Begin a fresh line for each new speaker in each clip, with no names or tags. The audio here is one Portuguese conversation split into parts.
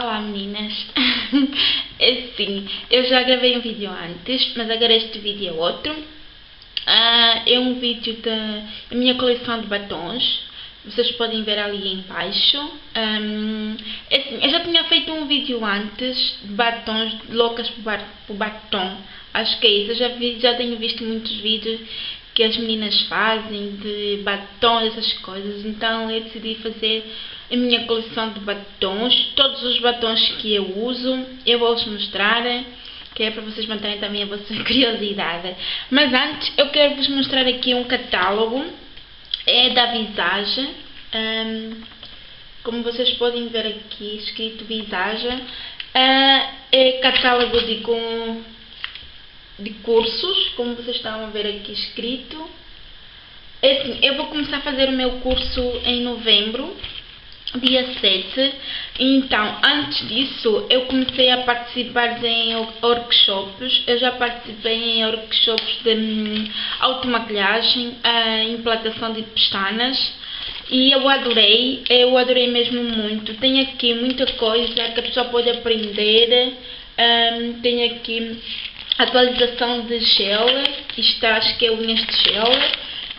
Olá meninas, é sim, eu já gravei um vídeo antes, mas agora este vídeo é outro. Uh, é um vídeo da minha coleção de batons, vocês podem ver ali em baixo. Um, é assim, eu já tinha feito um vídeo antes de batons, loucas por batom, acho que é isso. Eu já, vi, já tenho visto muitos vídeos que as meninas fazem de batom, essas coisas, então eu decidi fazer a minha coleção de batons, todos os batons que eu uso, eu vou-vos mostrar, que é para vocês manterem também a vossa curiosidade. Mas antes, eu quero vos mostrar aqui um catálogo, é da Visage, um, como vocês podem ver aqui, escrito Visage, uh, é catálogo de, com, de cursos, como vocês estão a ver aqui escrito. É assim, eu vou começar a fazer o meu curso em novembro, dia 7. Então, antes disso, eu comecei a participar em workshops. Eu já participei em workshops de hum, automaquilhagem, a implantação de pestanas. E eu adorei, eu adorei mesmo muito. Tem aqui muita coisa que a pessoa pode aprender. Um, tem aqui atualização de gel, isto acho que é unhas de gel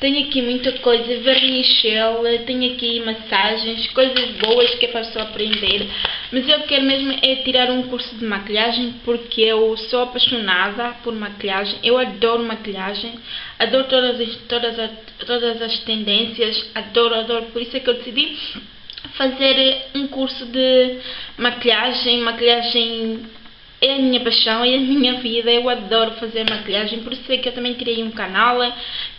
tenho aqui muita coisa, vernichel, tenho aqui massagens, coisas boas que é para só aprender. Mas eu quero mesmo é tirar um curso de maquilhagem porque eu sou apaixonada por maquilhagem. Eu adoro maquilhagem, adoro todas as, todas as, todas as tendências, adoro, adoro. Por isso é que eu decidi fazer um curso de maquilhagem, maquilhagem é a minha paixão, é a minha vida, eu adoro fazer maquilhagem, por isso é que eu também criei um canal,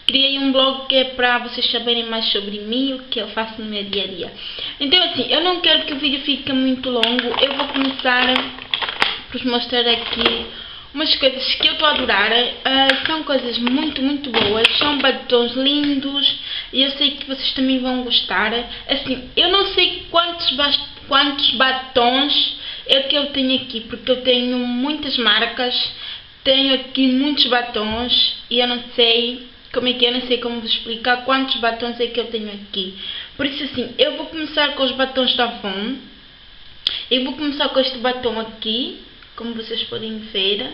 criei um blog que é para vocês saberem mais sobre mim, o que eu faço no meu dia a dia. Então assim, eu não quero que o vídeo fique muito longo, eu vou começar por vos mostrar aqui umas coisas que eu estou a adorar, uh, são coisas muito, muito boas, são batons lindos e eu sei que vocês também vão gostar. Assim, eu não sei quantos, quantos batons é que eu tenho aqui, porque eu tenho muitas marcas, tenho aqui muitos batons e eu não sei como é que é, eu não sei como vos explicar quantos batons é que eu tenho aqui. Por isso assim, eu vou começar com os batons da Avon. Eu vou começar com este batom aqui, como vocês podem ver.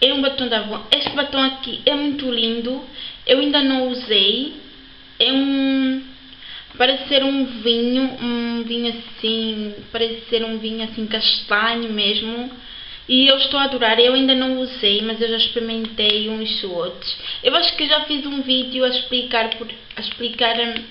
É um batom da Avon. Este batom aqui é muito lindo. Eu ainda não usei. É um Parece ser um vinho, um vinho assim, parece ser um vinho assim castanho mesmo. E eu estou a adorar, eu ainda não usei, mas eu já experimentei uns outros. Eu acho que já fiz um vídeo a explicar, por, a explicar hum,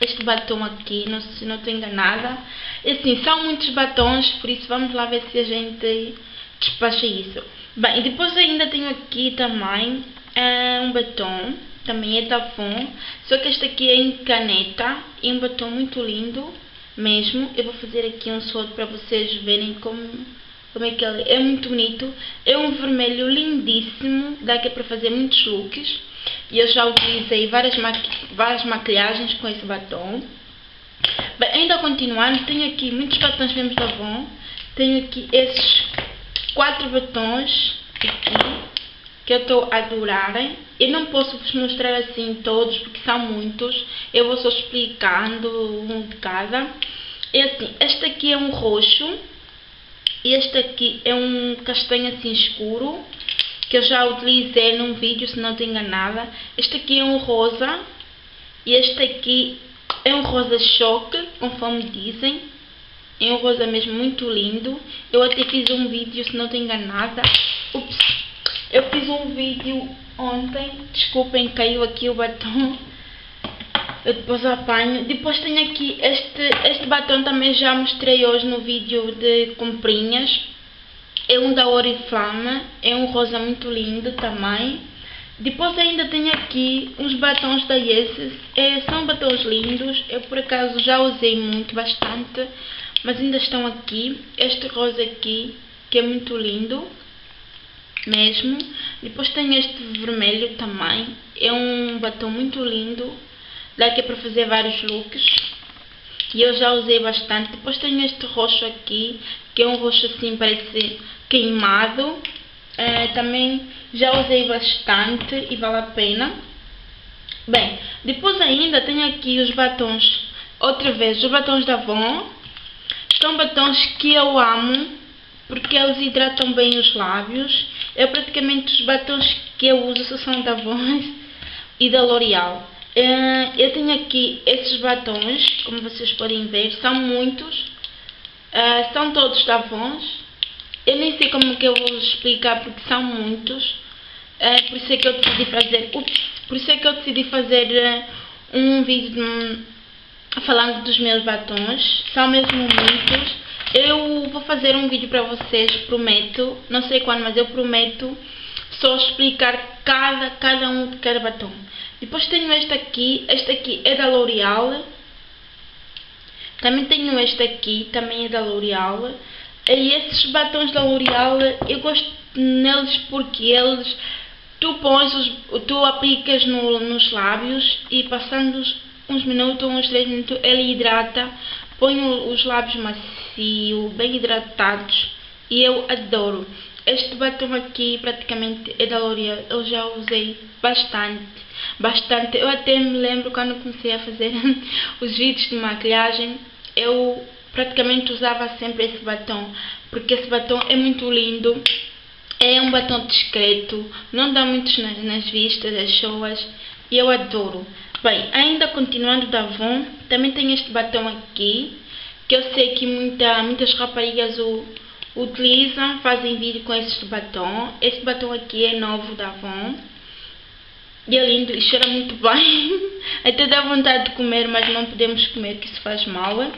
este batom aqui, não se não estou enganada. Assim, são muitos batons, por isso vamos lá ver se a gente despacha isso. Bem, depois ainda tenho aqui também uh, um batom também é da Avon, só que este aqui é em caneta e um batom muito lindo mesmo. Eu vou fazer aqui um soldo para vocês verem como, como é que ele é. muito bonito. É um vermelho lindíssimo, dá aqui para fazer muitos looks. E eu já utilizei várias, maqui várias maquilhagens com esse batom. Bem, ainda continuando, tenho aqui muitos batons mesmo da Avon. Tenho aqui esses quatro batons aqui que eu estou a adorar. Eu não posso vos mostrar assim todos, porque são muitos. Eu vou só explicando um de cada. É assim, este aqui é um roxo. Este aqui é um castanho assim escuro, que eu já utilizei num vídeo, se não estou enganada. Este aqui é um rosa. E este aqui é um rosa choque, conforme dizem. É um rosa mesmo muito lindo. Eu até fiz um vídeo, se não estou enganada. Eu fiz um vídeo ontem, desculpem, caiu aqui o batom. Eu depois apanho. Depois tenho aqui este, este batom também já mostrei hoje no vídeo de comprinhas. É um da Oriflame, é um rosa muito lindo também. Depois ainda tenho aqui uns batons da Yeezy, é, são batons lindos, eu por acaso já usei muito, bastante, mas ainda estão aqui. Este rosa aqui, que é muito lindo mesmo. Depois tem este vermelho também. É um batom muito lindo. Dá é para fazer vários looks. E eu já usei bastante. Depois tenho este roxo aqui, que é um roxo assim, parece queimado. É, também já usei bastante e vale a pena. Bem, depois ainda tenho aqui os batons, outra vez, os batons da Avon, São batons que eu amo porque eles hidratam bem os lábios. É praticamente os batons que eu uso são da Vons e da L'Oreal. Uh, eu tenho aqui esses batons, como vocês podem ver, são muitos. Uh, são todos da Vons. Eu nem sei como que eu vou explicar porque são muitos. Uh, por isso é que eu decidi fazer. Ups, por isso é que eu decidi fazer um vídeo de, falando dos meus batons. São mesmo muitos. Eu vou fazer um vídeo para vocês, prometo. Não sei quando, mas eu prometo só explicar cada, cada um de cada batom. Depois tenho este aqui. Este aqui é da L'Oreal. Também tenho este aqui, também é da L'Oreal. E esses batons da L'Oreal, eu gosto neles porque eles tu pões os, tu aplicas no, nos lábios e passando uns minutos, uns 3 minutos, ele hidrata, põe os lábios macio, bem hidratados e eu adoro. Este batom aqui praticamente é da L'Oreal, eu já usei bastante, bastante. Eu até me lembro quando comecei a fazer os vídeos de maquilhagem, eu praticamente usava sempre esse batom, porque esse batom é muito lindo é um batom discreto, não dá muitos nas, nas vistas, as pessoas, e eu adoro. Bem, ainda continuando da Avon, também tem este batom aqui, que eu sei que muita, muitas raparigas o utilizam, fazem vídeo com este batom. Este batom aqui é novo da Avon. E é lindo e cheira muito bem. Até dá vontade de comer, mas não podemos comer, que isso faz mal.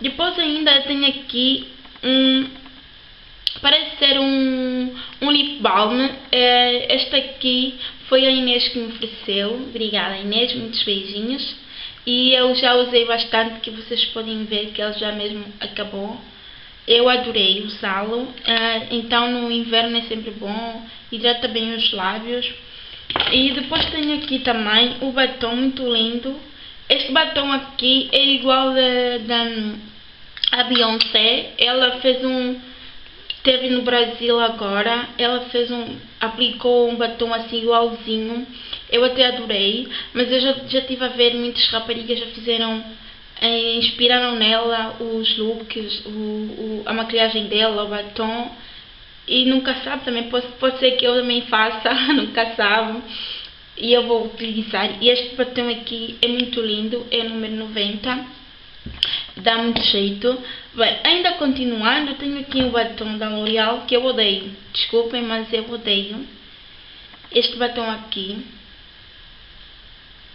Depois ainda tem aqui um Parece ser um, um lip balm. É, este aqui foi a Inês que me ofereceu. Obrigada Inês, muitos beijinhos. E eu já usei bastante, que vocês podem ver que ele já mesmo acabou. Eu adorei usá-lo. Uh, então no inverno é sempre bom. Hidrata bem os lábios. E depois tenho aqui também o batom muito lindo. Este batom aqui é igual da, da Beyoncé. Ela fez um Teve no Brasil agora, ela fez um, aplicou um batom assim igualzinho, eu até adorei, mas eu já, já tive a ver muitas raparigas já fizeram, eh, inspiraram nela os looks, o, o, a maquilhagem dela, o batom, e nunca sabe também, pode, pode ser que eu também faça, nunca sabe, e eu vou utilizar, e este batom aqui é muito lindo, é o número 90, dá muito jeito. Bem, ainda continuando, tenho aqui o batom da L'Oreal que eu odeio. Desculpem, mas eu odeio. Este batom aqui.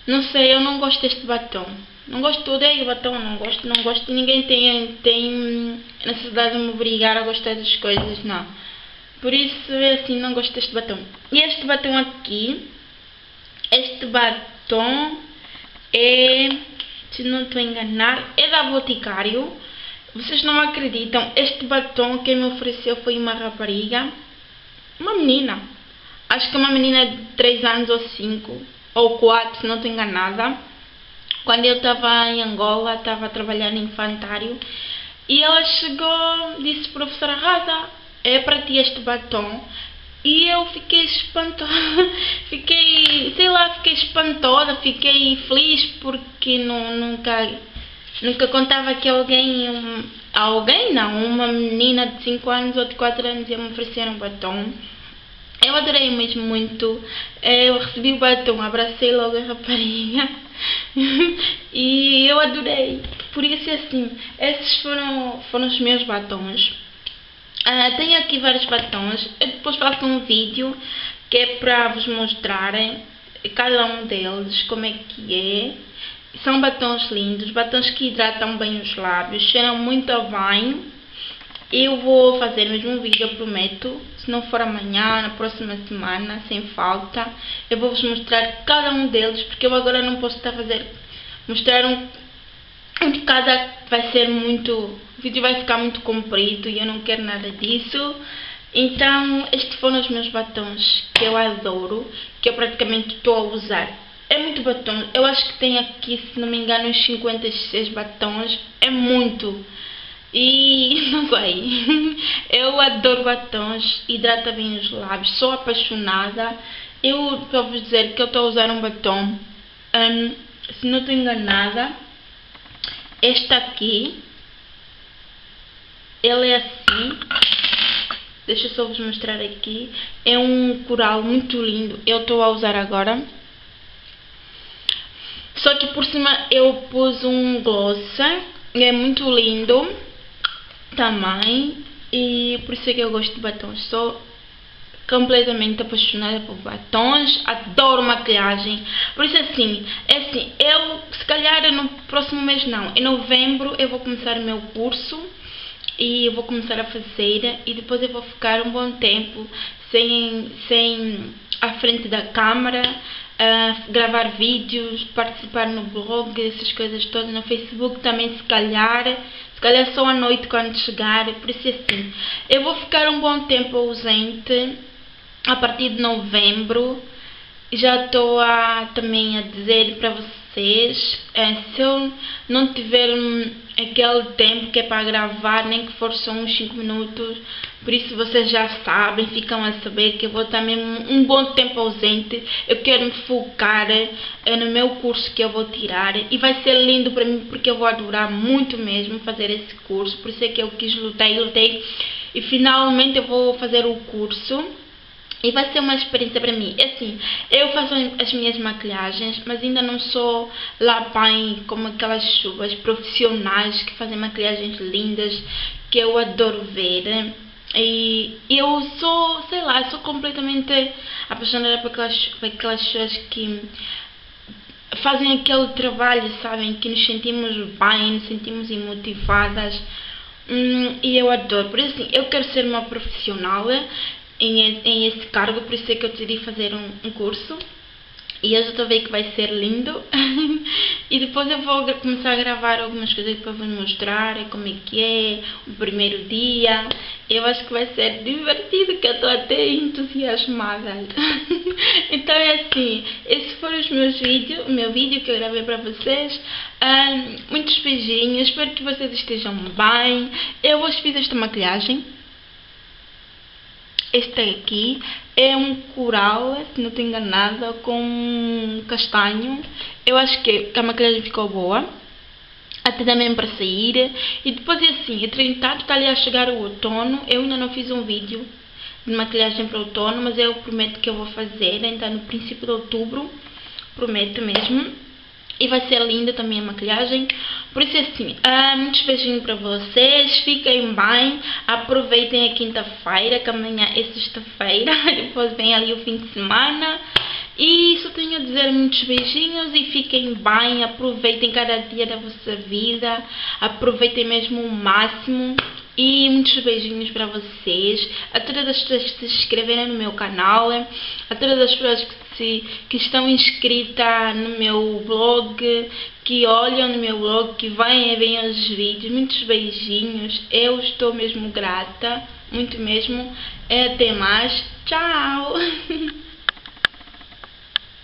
Não sei, eu não gosto deste batom. Não gosto, odeio batom, não gosto, não gosto. Ninguém tem, tem necessidade de me obrigar a gostar das coisas, não. Por isso, é assim, não gosto deste batom. E este batom aqui, este batom é se não estou enganar, é da Boticário. Vocês não acreditam, este batom que me ofereceu foi uma rapariga, uma menina. Acho que é uma menina de 3 anos ou 5, ou 4, se não estou enganada. Quando eu estava em Angola, estava a trabalhar no infantário, e ela chegou, disse, professora Rasa, é para ti este batom. E eu fiquei espantosa, fiquei, fiquei espantosa, fiquei feliz porque não, nunca, nunca contava que alguém, um, alguém não, uma menina de 5 anos ou de 4 anos ia me oferecer um batom. Eu adorei mesmo muito, eu recebi o batom, abracei logo a rapariga e eu adorei. Por isso assim, esses foram, foram os meus batons. Uh, tenho aqui vários batons. Eu depois faço um vídeo que é para vos mostrarem cada um deles, como é que é. São batons lindos, batons que hidratam bem os lábios, cheiram muito banho. Eu vou fazer mesmo um vídeo, eu prometo. Se não for amanhã, na próxima semana, sem falta. Eu vou vos mostrar cada um deles, porque eu agora não posso estar a fazer... Mostrar um de cada vai ser muito, o vídeo vai ficar muito comprido e eu não quero nada disso. Então, estes foram os meus batons que eu adoro, que eu praticamente estou a usar. É muito batom, eu acho que tem aqui, se não me engano, uns 56 batons, é muito. E não sei, eu adoro batons, hidrata bem os lábios, sou apaixonada. Eu estou a vos dizer que eu estou a usar um batom, um, se não estou enganada, este aqui, ele é assim. Deixa eu só vos mostrar aqui. É um coral muito lindo. Eu estou a usar agora. Só que por cima eu pus um gloss. É muito lindo. Também. E por isso é que eu gosto de batons. Sou completamente apaixonada por batons, adoro maquiagem. Por isso assim, é assim, eu se calhar no próximo mês não, em novembro eu vou começar o meu curso e eu vou começar a fazer e depois eu vou ficar um bom tempo sem, sem à frente da câmera, uh, gravar vídeos, participar no blog, essas coisas todas, no Facebook também se calhar, se calhar só à noite quando chegar, por isso é assim, eu vou ficar um bom tempo ausente a partir de novembro. Já estou a, também a dizer para vocês é, se eu não tiver aquele tempo que é para gravar nem que for só uns 5 minutos por isso vocês já sabem, ficam a saber que eu vou estar mesmo um bom tempo ausente. Eu quero me focar é, no meu curso que eu vou tirar. E vai ser lindo para mim porque eu vou adorar muito mesmo fazer esse curso. Por isso é que eu quis lutar e lutei. E finalmente eu vou fazer o curso e vai ser uma experiência para mim. É assim, eu faço as minhas maquilhagens, mas ainda não sou lá bem como aquelas chuvas profissionais que fazem maquilhagens lindas, que eu adoro ver. E eu sou, sei lá, sou completamente apaixonada por aquelas, por aquelas pessoas que fazem aquele trabalho, sabem? Que nos sentimos bem, nos sentimos motivadas. Hum, e eu adoro. Por isso, assim, eu quero ser uma profissional em, em esse cargo, por isso é que eu decidi fazer um, um curso. E eu já estou a ver que vai ser lindo. e depois eu vou começar a gravar algumas coisas para vos mostrar como é que é, o primeiro dia. Eu acho que vai ser divertido, que eu estou até entusiasmada. então é assim, esses foram os meus vídeos, o meu vídeo que eu gravei para vocês. Um, muitos beijinhos, espero que vocês estejam bem. Eu hoje fiz esta maquilhagem este aqui é um coral, se não estou enganada, com castanho. Eu acho que a maquilhagem ficou boa. Até também para sair. E depois é assim, entretanto está ali a chegar o outono. Eu ainda não fiz um vídeo de maquilhagem para outono, mas eu prometo que eu vou fazer. Então no princípio de outubro, prometo mesmo. E vai ser linda também a maquilhagem. Por isso, assim, ah, muitos beijinhos para vocês. Fiquem bem. Aproveitem a quinta-feira, que amanhã é sexta-feira. Depois vem ali o fim de semana. E só tenho a dizer muitos beijinhos e fiquem bem. Aproveitem cada dia da vossa vida. Aproveitem mesmo o máximo. E muitos beijinhos para vocês, a todas as pessoas que se inscreveram no meu canal, a todas as pessoas que, se, que estão inscritas no meu blog, que olham no meu blog, que vêm e veem os vídeos. Muitos beijinhos, eu estou mesmo grata, muito mesmo. Até mais, tchau!